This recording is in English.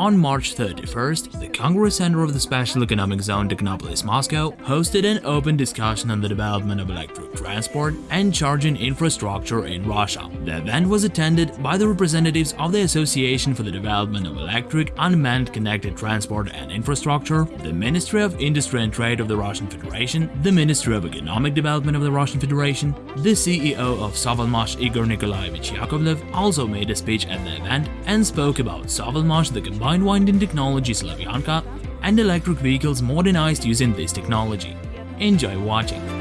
On March 31st, the Congress Center of the Special Economic Zone Technopolis Moscow hosted an open discussion on the development of electric transport and charging infrastructure in Russia. The event was attended by the representatives of the Association for the Development of Electric Unmanned Connected Transport and Infrastructure, the Ministry of Industry and Trade of the Russian Federation, the Ministry of Economic Development of the Russian Federation, the CEO of Sovelmash Igor Nikolaevich Yakovlev also made a speech at the event and spoke about Sovelmash, the combined winding technology Slavyanka, and electric vehicles modernized using this technology. Enjoy watching!